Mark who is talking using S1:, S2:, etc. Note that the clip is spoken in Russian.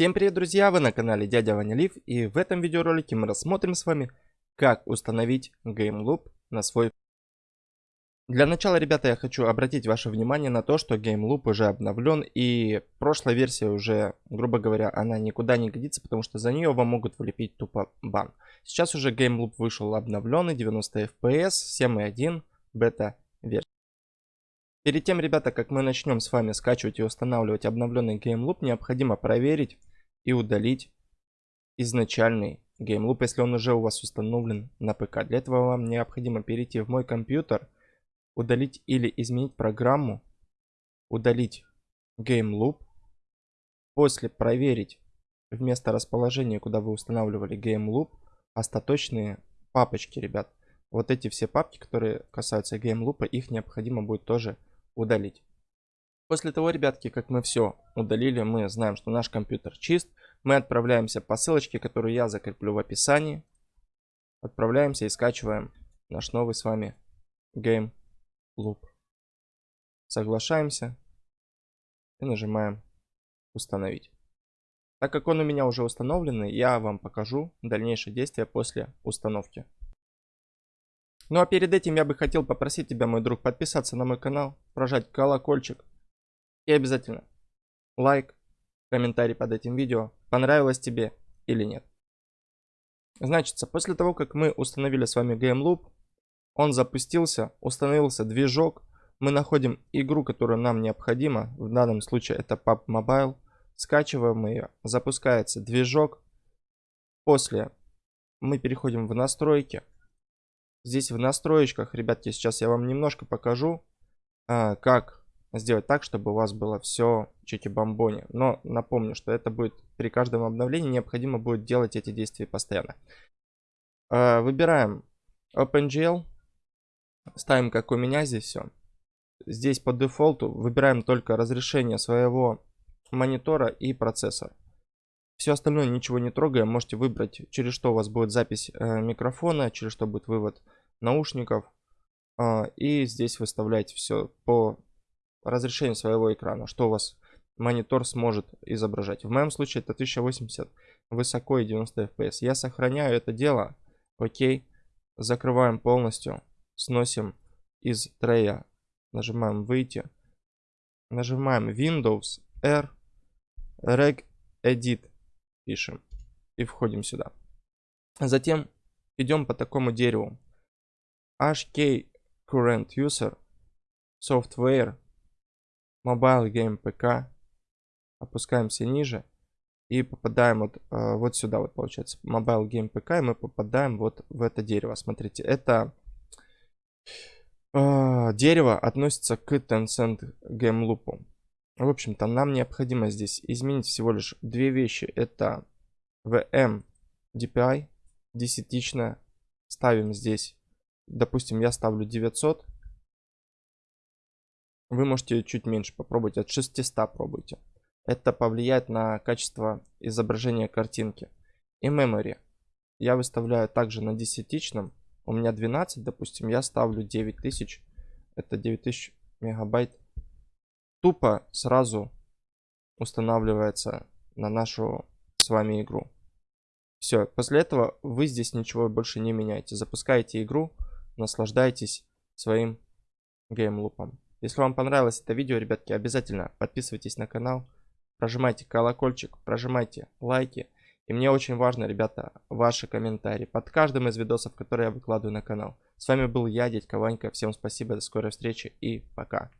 S1: Всем привет, друзья! Вы на канале Дядя Ваня Лив, и в этом видеоролике мы рассмотрим с вами, как установить GameLoop на свой... Для начала, ребята, я хочу обратить ваше внимание на то, что GameLoop уже обновлен, и прошлая версия уже, грубо говоря, она никуда не годится, потому что за нее вам могут влепить тупо бан. Сейчас уже GameLoop вышел обновленный, 90 FPS, 7.1, бета-версия. Перед тем, ребята, как мы начнем с вами скачивать и устанавливать обновленный GameLoop, необходимо проверить и удалить изначальный GameLoop, если он уже у вас установлен на ПК. Для этого вам необходимо перейти в мой компьютер, удалить или изменить программу, удалить GameLoop, после проверить вместо расположения, куда вы устанавливали GameLoop, остаточные папочки, ребят. Вот эти все папки, которые касаются GameLoop, их необходимо будет тоже удалить. После того, ребятки, как мы все удалили, мы знаем, что наш компьютер чист. Мы отправляемся по ссылочке, которую я закреплю в описании. Отправляемся и скачиваем наш новый с вами Game Loop. Соглашаемся и нажимаем установить. Так как он у меня уже установленный, я вам покажу дальнейшие действия после установки. Ну а перед этим я бы хотел попросить тебя, мой друг, подписаться на мой канал, прожать колокольчик и обязательно лайк, комментарий под этим видео, понравилось тебе или нет. Значит, после того, как мы установили с вами GameLoop, он запустился, установился движок, мы находим игру, которая нам необходима, в данном случае это PUBG Mobile, скачиваем ее, запускается движок, после мы переходим в настройки, Здесь в настроечках, ребятки, сейчас я вам немножко покажу, а, как сделать так, чтобы у вас было все чики-бомбони. Но напомню, что это будет при каждом обновлении необходимо будет делать эти действия постоянно. А, выбираем OpenGL, ставим как у меня здесь все. Здесь по дефолту выбираем только разрешение своего монитора и процессора. Все остальное ничего не трогаем. Можете выбрать, через что у вас будет запись э, микрофона, через что будет вывод наушников. Э, и здесь выставляете все по разрешению своего экрана, что у вас монитор сможет изображать. В моем случае это 1080 высоко и 90 FPS. Я сохраняю это дело. Окей. Закрываем полностью. Сносим из трея. Нажимаем выйти. Нажимаем Windows R. Reg Edit пишем и входим сюда. Затем идем по такому дереву. HK Current User, Software, Mobile Game PK. Опускаемся ниже и попадаем вот, э, вот сюда вот получается. Mobile Game PK и мы попадаем вот в это дерево. Смотрите, это э, дерево относится к Tencent Game Loop. В общем-то, нам необходимо здесь изменить всего лишь две вещи. Это VM DPI десятичная. Ставим здесь, допустим, я ставлю 900. Вы можете чуть меньше попробовать, от 600 пробуйте. Это повлияет на качество изображения картинки. И memory. Я выставляю также на десятичном. У меня 12, допустим, я ставлю 9000. Это 9000 мегабайт тупо сразу устанавливается на нашу с вами игру. Все, после этого вы здесь ничего больше не меняете. Запускаете игру, наслаждайтесь своим геймлупом. Если вам понравилось это видео, ребятки, обязательно подписывайтесь на канал, прожимайте колокольчик, прожимайте лайки. И мне очень важно, ребята, ваши комментарии под каждым из видосов, которые я выкладываю на канал. С вами был я, дядька Ванька. Всем спасибо, до скорой встречи и пока.